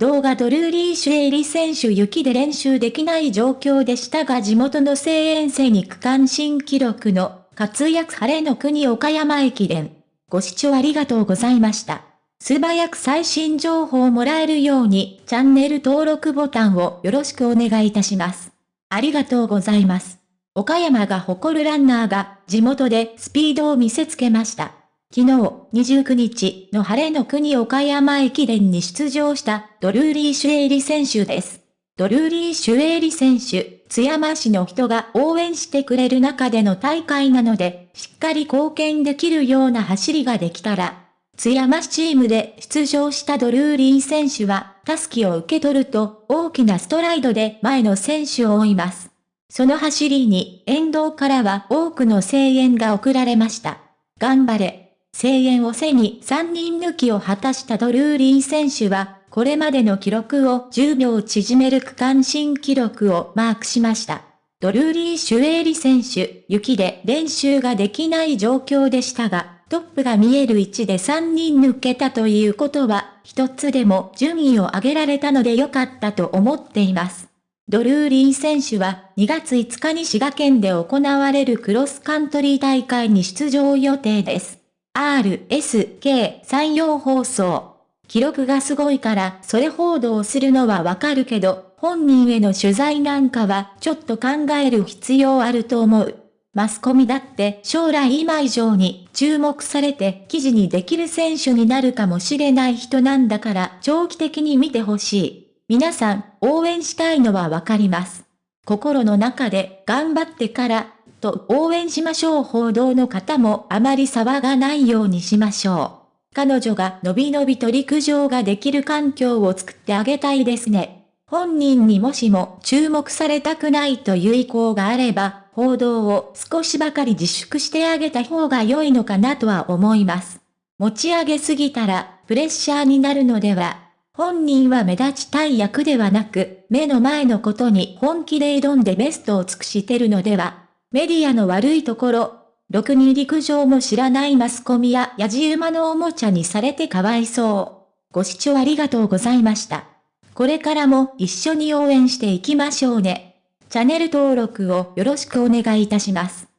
動画ドルーリー・シュエイリ選手雪で練習できない状況でしたが地元の声援生に区間新記録の活躍晴れの国岡山駅伝。ご視聴ありがとうございました。素早く最新情報をもらえるようにチャンネル登録ボタンをよろしくお願いいたします。ありがとうございます。岡山が誇るランナーが地元でスピードを見せつけました。昨日29日の晴れの国岡山駅伝に出場したドルーリー・シュエイリ選手です。ドルーリー・シュエイリ選手、津山市の人が応援してくれる中での大会なので、しっかり貢献できるような走りができたら、津山市チームで出場したドルーリー選手は、タスキを受け取ると大きなストライドで前の選手を追います。その走りに沿道からは多くの声援が送られました。頑張れ。声援を背に3人抜きを果たしたドルーリー選手は、これまでの記録を10秒縮める区間新記録をマークしました。ドルーリー・シュエーリ選手、雪で練習ができない状況でしたが、トップが見える位置で3人抜けたということは、一つでも順位を上げられたので良かったと思っています。ドルーリー選手は2月5日に滋賀県で行われるクロスカントリー大会に出場予定です。RSK 採用放送。記録がすごいからそれ報道するのはわかるけど、本人への取材なんかはちょっと考える必要あると思う。マスコミだって将来今以上に注目されて記事にできる選手になるかもしれない人なんだから長期的に見てほしい。皆さん応援したいのはわかります。心の中で頑張ってからと応援しましょう報道の方もあまり騒がないようにしましょう。彼女がのびのびと陸上ができる環境を作ってあげたいですね。本人にもしも注目されたくないという意向があれば、報道を少しばかり自粛してあげた方が良いのかなとは思います。持ち上げすぎたらプレッシャーになるのでは。本人は目立ちたい役ではなく、目の前のことに本気で挑んでベストを尽くしてるのでは。メディアの悪いところ、ろくに陸上も知らないマスコミややじ馬のおもちゃにされてかわいそう。ご視聴ありがとうございました。これからも一緒に応援していきましょうね。チャンネル登録をよろしくお願いいたします。